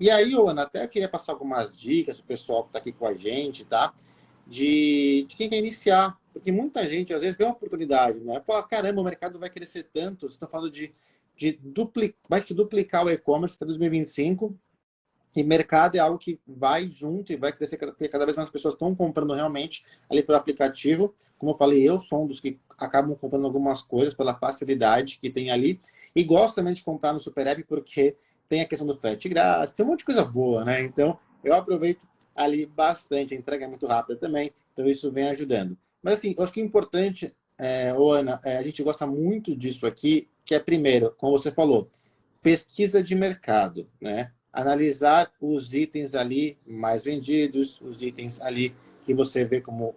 E aí, Ana, até queria passar algumas dicas para o pessoal que está aqui com a gente, tá? De, de quem quer iniciar. Porque muita gente, às vezes, vê uma oportunidade, né? Pô, caramba, o mercado vai crescer tanto. Vocês estão falando de, de duplicar, vai duplicar o e-commerce até 2025. E mercado é algo que vai junto e vai crescer, porque cada vez mais pessoas estão comprando realmente ali pelo aplicativo. Como eu falei, eu sou um dos que acabam comprando algumas coisas pela facilidade que tem ali. E gosto também de comprar no Super App porque tem a questão do frete grátis, tem um monte de coisa boa, né? Então, eu aproveito ali bastante, a entrega é muito rápida também, então isso vem ajudando. Mas assim, eu acho que o importante, é, Ana, é, a gente gosta muito disso aqui, que é primeiro, como você falou, pesquisa de mercado, né? Analisar os itens ali mais vendidos, os itens ali que você vê como,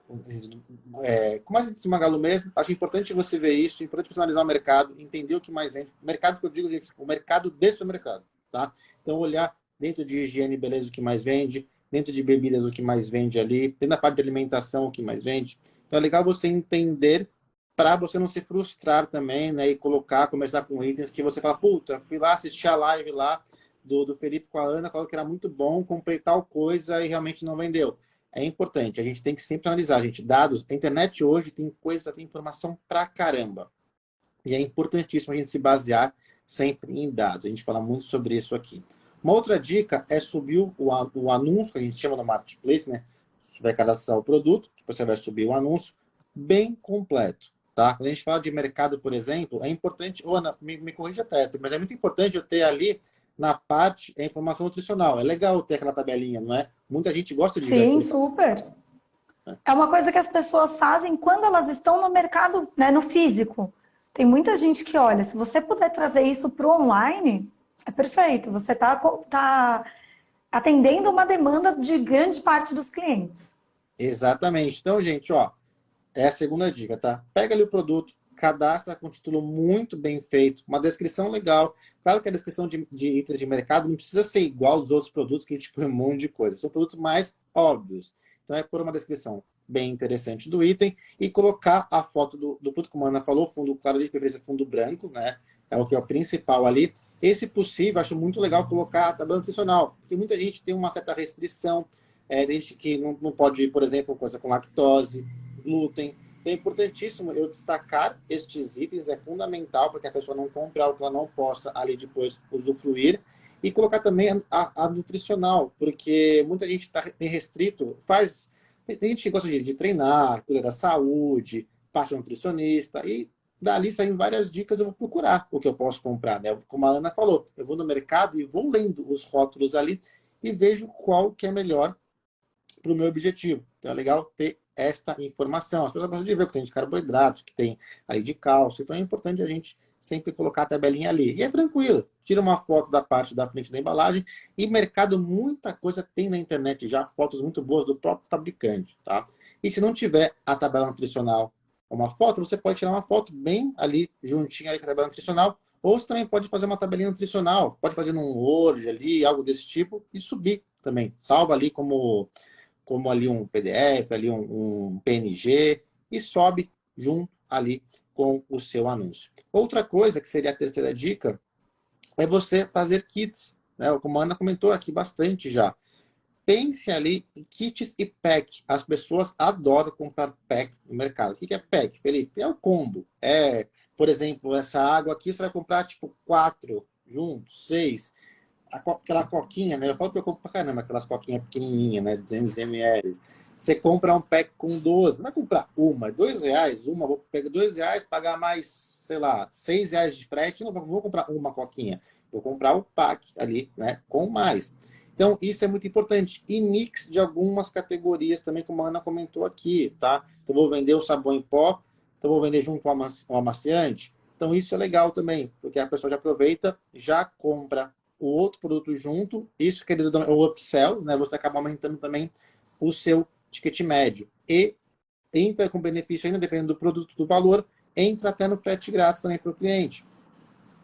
é, como a gente Magalu mesmo, acho importante você ver isso, importante você analisar o mercado, entender o que mais vende. Mercado que eu digo, gente, o mercado desse mercado, tá? Então, olhar dentro de higiene e beleza o que mais vende, dentro de bebidas o que mais vende ali, dentro da parte de alimentação o que mais vende. Então, é legal você entender para você não se frustrar também, né? E colocar, começar com itens que você fala, puta, fui lá assistir a live lá do, do Felipe com a Ana, falou que era muito bom, comprei tal coisa e realmente não vendeu é importante. A gente tem que sempre analisar, gente. Dados, a internet hoje tem coisa, tem informação pra caramba. E é importantíssimo a gente se basear sempre em dados. A gente fala muito sobre isso aqui. Uma outra dica é subir o, o anúncio, que a gente chama no marketplace, né? Você vai cadastrar o produto, você vai subir o anúncio bem completo, tá? Quando a gente fala de mercado, por exemplo, é importante, Ana, me, me corrija até, mas é muito importante eu ter ali na parte é informação nutricional. É legal ter aquela tabelinha, não é? Muita gente gosta de Sim, super. É uma coisa que as pessoas fazem quando elas estão no mercado, né, no físico. Tem muita gente que, olha, se você puder trazer isso para o online, é perfeito. Você está tá atendendo uma demanda de grande parte dos clientes. Exatamente. Então, gente, ó, é a segunda dica, tá? Pega ali o produto, cadastra com título muito bem feito, uma descrição legal. Claro que a descrição de, de itens de mercado não precisa ser igual aos outros produtos que a gente põe um monte de coisa. São produtos mais óbvios. Então é por uma descrição bem interessante do item e colocar a foto do, do produto, como a Ana falou, fundo claro de preferência fundo branco, né? É o que é o principal ali. Esse possível, acho muito legal colocar a tabela nutricional, porque muita gente tem uma certa restrição, é, gente que não, não pode, por exemplo, coisa com lactose, glúten, é importantíssimo eu destacar estes itens, é fundamental para que a pessoa não compre algo que ela não possa ali depois usufruir. E colocar também a, a nutricional, porque muita gente tá, tem restrito, faz... Tem, gente que gosta de, de treinar, cuidar da saúde, passa nutricionista, e dali saem várias dicas, eu vou procurar o que eu posso comprar, né? Como a Ana falou, eu vou no mercado e vou lendo os rótulos ali e vejo qual que é melhor para o meu objetivo. Então é legal ter esta informação. As pessoas gostam de ver o que tem de carboidratos, que tem ali de cálcio. Então é importante a gente sempre colocar a tabelinha ali. E é tranquilo. Tira uma foto da parte da frente da embalagem. E mercado, muita coisa tem na internet já, fotos muito boas do próprio fabricante, tá? E se não tiver a tabela nutricional, uma foto, você pode tirar uma foto bem ali, juntinho ali com a tabela nutricional, ou você também pode fazer uma tabelinha nutricional, pode fazer num Word ali, algo desse tipo, e subir também. Salva ali como como ali um PDF, ali um, um PNG, e sobe junto ali com o seu anúncio. Outra coisa, que seria a terceira dica, é você fazer kits. Né? Como a Ana comentou aqui bastante já. Pense ali em kits e pack. As pessoas adoram comprar pack no mercado. O que é pack, Felipe? É o combo. É, por exemplo, essa água aqui você vai comprar tipo quatro juntos, seis aquela coquinha, né? Eu falo que eu compro pra caramba aquelas coquinhas pequenininhas, né? 200 ml. Você compra um pack com 12, não vai comprar uma, dois reais, uma, vou pegar dois reais, pagar mais, sei lá, seis reais de frete, não vou comprar uma coquinha, vou comprar o pack ali, né, com mais. Então, isso é muito importante. E mix de algumas categorias também, como a Ana comentou aqui, tá? Então, vou vender o sabão em pó, então vou vender junto com o amaciante. Então, isso é legal também, porque a pessoa já aproveita, já compra o outro produto junto. Isso, querido, é o upsell, né? Você acaba aumentando também o seu ticket médio. E entra com benefício ainda, dependendo do produto, do valor, entra até no frete grátis também para o cliente.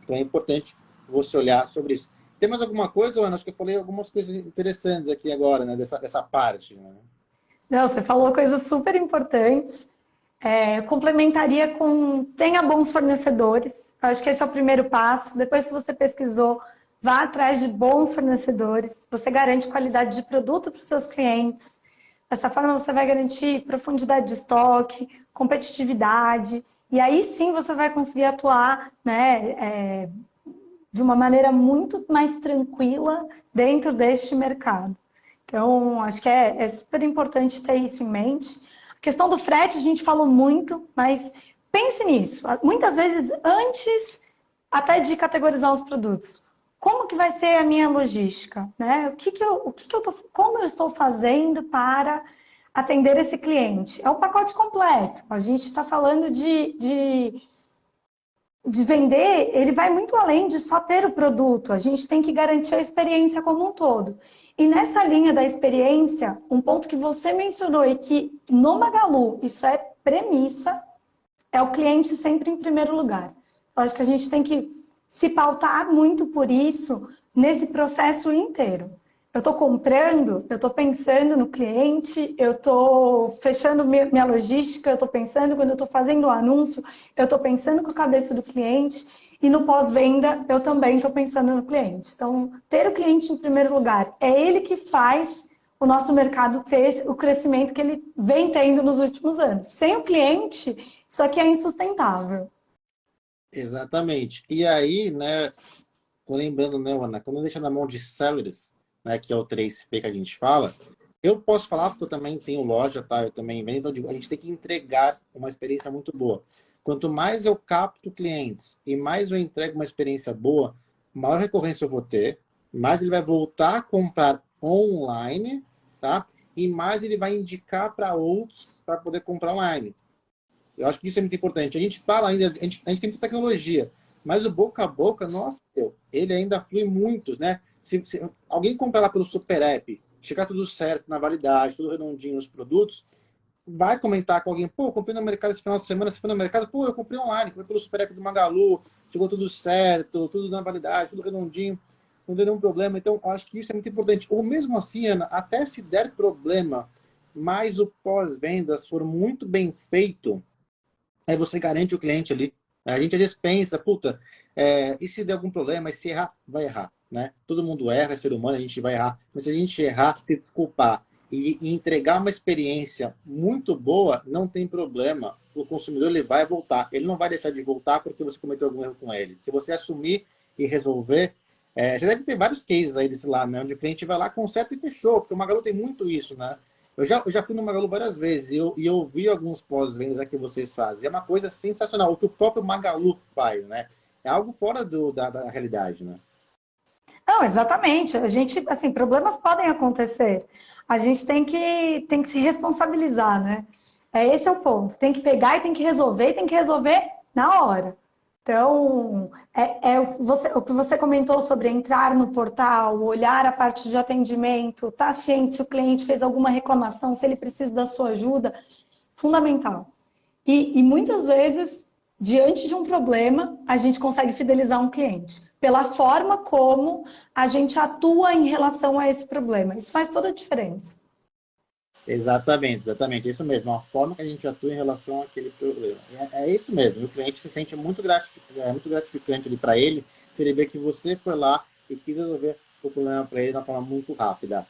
Então é importante você olhar sobre isso. Tem mais alguma coisa, Ana? Acho que eu falei algumas coisas interessantes aqui agora, né? Dessa, dessa parte. Né? Não, você falou coisas super importantes. É, complementaria com tenha bons fornecedores. Acho que esse é o primeiro passo. Depois que você pesquisou vá atrás de bons fornecedores, você garante qualidade de produto para os seus clientes. Dessa forma, você vai garantir profundidade de estoque, competitividade, e aí sim você vai conseguir atuar né, é, de uma maneira muito mais tranquila dentro deste mercado. Então, acho que é, é super importante ter isso em mente. A questão do frete, a gente falou muito, mas pense nisso. Muitas vezes, antes até de categorizar os produtos, como que vai ser a minha logística? Né? O que que eu, o que que eu tô, como eu estou fazendo para atender esse cliente? É o pacote completo. A gente está falando de, de, de vender, ele vai muito além de só ter o produto. A gente tem que garantir a experiência como um todo. E nessa linha da experiência, um ponto que você mencionou e que no Magalu isso é premissa, é o cliente sempre em primeiro lugar. Eu acho que a gente tem que se pautar muito por isso nesse processo inteiro. Eu estou comprando, eu estou pensando no cliente, eu estou fechando minha logística, eu estou pensando quando eu estou fazendo o um anúncio, eu estou pensando com a cabeça do cliente e no pós-venda eu também estou pensando no cliente. Então, ter o cliente em primeiro lugar é ele que faz o nosso mercado ter o crescimento que ele vem tendo nos últimos anos. Sem o cliente, isso aqui é insustentável. Exatamente. E aí, né, lembrando, né, Ana, quando deixa na mão de sellers, né, que é o 3P que a gente fala, eu posso falar porque eu também tenho loja, tá? Eu também vendo, então a gente tem que entregar uma experiência muito boa. Quanto mais eu capto clientes e mais eu entrego uma experiência boa, maior recorrência eu vou ter, mais ele vai voltar a comprar online, tá? E mais ele vai indicar para outros para poder comprar online. Eu acho que isso é muito importante. A gente fala ainda, a gente, a gente tem muita tecnologia, mas o boca a boca, nossa, ele ainda flui muito, né? Se, se alguém comprar lá pelo Super App, chegar tudo certo na validade, tudo redondinho nos produtos, vai comentar com alguém, pô, comprei no mercado esse final de semana, você foi no mercado, pô, eu comprei online, comprei pelo Super App do Magalu, chegou tudo certo, tudo na validade, tudo redondinho, não deu nenhum problema. Então, acho que isso é muito importante. Ou mesmo assim, Ana, até se der problema, mas o pós-vendas for muito bem feito, aí você garante o cliente ali. A gente às vezes pensa, puta, é, e se der algum problema, e se errar, vai errar, né? Todo mundo erra, é ser humano, a gente vai errar. Mas se a gente errar, se desculpar e, e, entregar uma experiência muito boa, não tem problema. O consumidor ele vai voltar. Ele não vai deixar de voltar porque você cometeu algum erro com ele. Se você assumir e resolver, é, você deve ter vários cases aí desse lado, né? Onde o cliente vai lá, conserta e fechou. Porque o Magalu tem muito isso, né? Eu já, eu já fui no Magalu várias vezes e eu, e eu vi alguns pós-vendas que vocês fazem. É uma coisa sensacional. O que o próprio Magalu faz, né? É algo fora do, da, da realidade, né? Não, exatamente. A gente, assim, problemas podem acontecer. A gente tem que, tem que se responsabilizar, né? É, esse é o ponto. Tem que pegar e tem que resolver, e tem que resolver na hora. Então, é, é você, o que você comentou sobre entrar no portal, olhar a parte de atendimento, estar tá ciente se o cliente fez alguma reclamação, se ele precisa da sua ajuda, fundamental. E, e muitas vezes, diante de um problema, a gente consegue fidelizar um cliente pela forma como a gente atua em relação a esse problema. Isso faz toda a diferença. Exatamente, exatamente. É isso mesmo, a forma que a gente atua em relação àquele problema. É, é isso mesmo, o cliente se sente muito gratificante, é muito gratificante para ele, se ele vê que você foi lá e quis resolver o problema para ele de uma forma muito rápida.